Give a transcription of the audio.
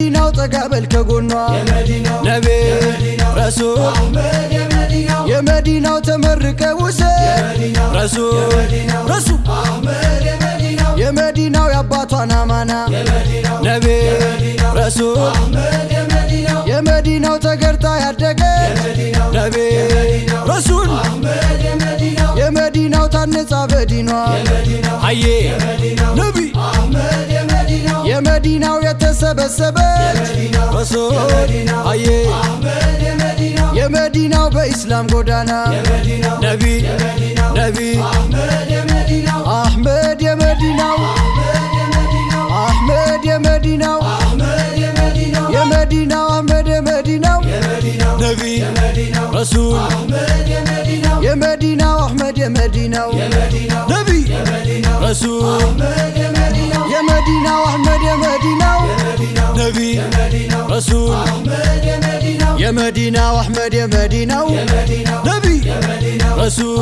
መዲናው ጠጋበል ከጎኗ። ነቢ ረሱል የመዲናው ተመርቀ ውሰድ። ረሱል ረሱል የመዲናው የአባቷን አማና ነቢ ረሱል የመዲናው ተገርታ ያደገ። ነቢ ረሱል የመዲናው ታነጻ በዲኗ። አዬ ነቢ የመዲናው የተሰበሰበች ረሱል አዬ የመዲናው በኢስላም ጎዳና ነቢ ነቢ አሕመድ የመዲናው አሕመድ የመዲናው የመዲናው አሕመድ የመዲናው ነቢ ረሱል የመዲናው አሕመድ የመዲናው ነቢ ረሱል የመዲናው አሕመድ የመዲናው ነቢ ረሱል የመዲናው አሕመድ የመዲናው ነቢ ረሱል